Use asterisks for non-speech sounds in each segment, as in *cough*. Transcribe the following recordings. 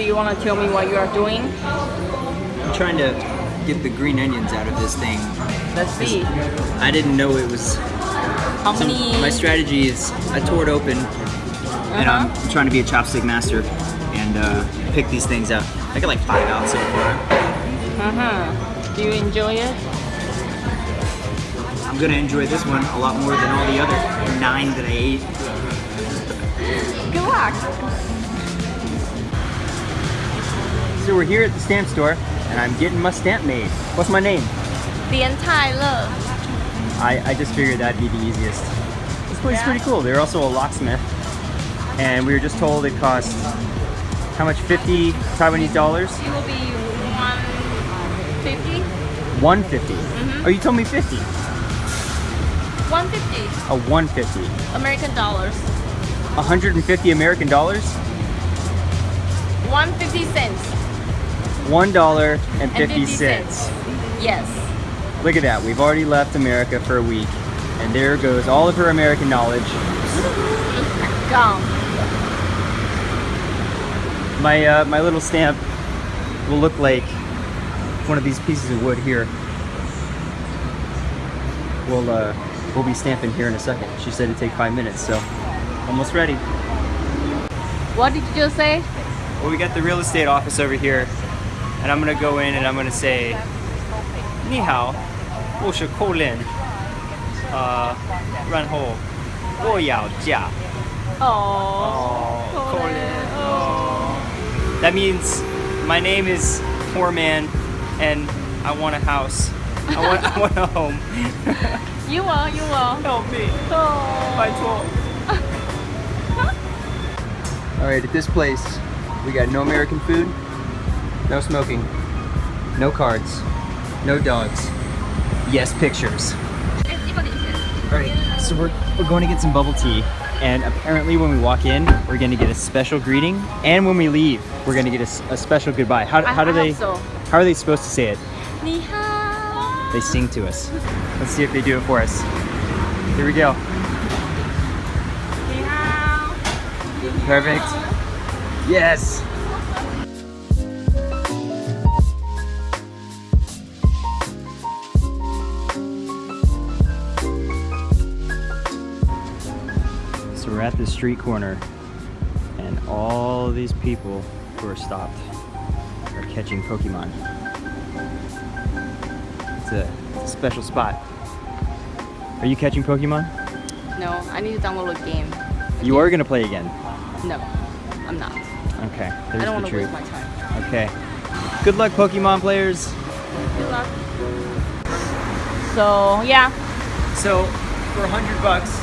do you want to tell me what you are doing? I'm trying to get the green onions out of this thing. Let's see. I didn't know it was. How some- many? my strategy is I tore it open and I'm Uh-huh. trying to be a chopstick master and uh, pick these things out. I got like five out so far. Uh-huh. Do you enjoy it? I'm gonna enjoy this one a lot more than all the other nine that I ate. Good luck. Fraser. We're here at the stamp store, and I'm getting my stamp made. What's my name? Lian Tai Le. I, I just figured that'd be the easiest. This place yeah. is pretty cool. They're also a locksmith, and we were just told it costs how much? 50 Taiwanese dollars? It will be 150. 150. Mm -hmm. Oh, you told me 50. 150. A 150. American dollars. 150 American dollars? 150 cents. One dollar and And 50 50 cents. Yes. Look at that. We've already left America for a week. And there goes all of her American knowledge. Gone. My uh, my little stamp will look like one of these pieces of wood here. We'll uh, we'll be stamping here in a second. She said it'd take five minutes, so almost ready. What did you just say? Well, we got the real estate office over here, and I'm gonna go in and I'm gonna say Ni hao, shi kou lin, uh, ran ho, wo yao jia. Oh, Colin. Oh. That means my name is Poor Man and I want a house. I want, I want a home. *laughs* you are, you are. Help me. Oh. By *laughs* Alright, at this place, we got no American food, no smoking. No cards. No dogs. Yes, pictures. Alright, so we're, we're going to get some bubble tea. And apparently when we walk in, we're going to get a special greeting. And when we leave, we're going to get a, a special goodbye. How, how do they... So. How are they supposed to say it? They sing to us. Let's see if they do it for us. Here we go. Perfect. Yes. We're at the street corner and all these people who are stopped are catching Pokemon. It's a, it's a special spot. Are you catching Pokemon? No, I need to download a game. You are gonna play again. No, I'm not. Okay, I there's don't want the to waste truth. my time. Okay. Good luck, Pokemon players. Good luck. So yeah, So, for 100 bucks,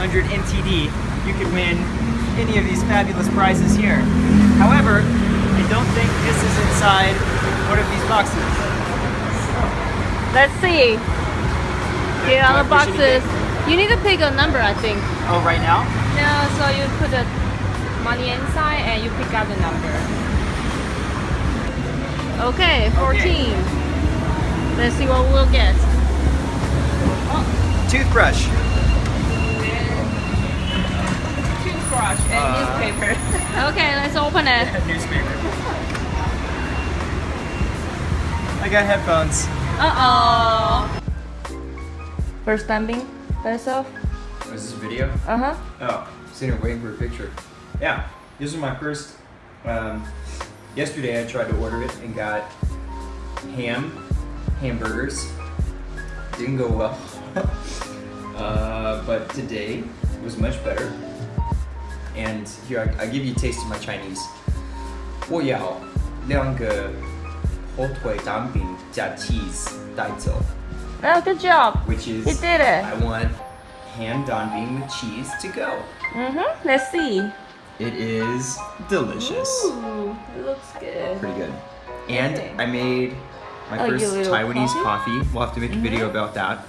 100 NTD, you could win any of these fabulous prizes here. However, I don't think this is inside one of these boxes. let's see. Here are the Do I push boxes. You need to pick a number, I think. Oh, right now? No, so you put the money inside and you pick out the number. Okay, 14. Let's see what we'll get. Toothbrush. Toothbrush and Uh, newspaper. *laughs* okay, let's open it. Newspaper. I got headphones. Uh-oh. First stamping by yourself? Was this a video? Uh-huh. Oh, sitting here waiting for a picture. Yeah, this is my first. Um, yesterday I tried to order it and got ham, hamburgers. Didn't go well. *laughs* uh, but today was much better. And here I, I give you a taste of my Chinese. 我要两个火腿蛋饼加 cheese 带走 Oh, good job. which is You did it. I want ham danbing with cheese to go. Mm-hmm. Let's see. It is delicious. Ooh, it looks good. Pretty good. And Okay. I made my Oh, your first little Taiwanese coffee? coffee. We'll have to make a video about that.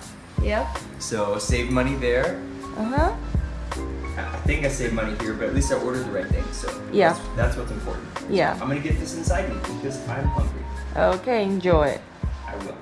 Yep. So save money there. Uh-huh. I think I saved money here, but at least I ordered the right thing. So Yeah. that's, that's what's important. Yeah. I'm gonna get this inside me because I'm hungry. Okay, enjoy it. I will.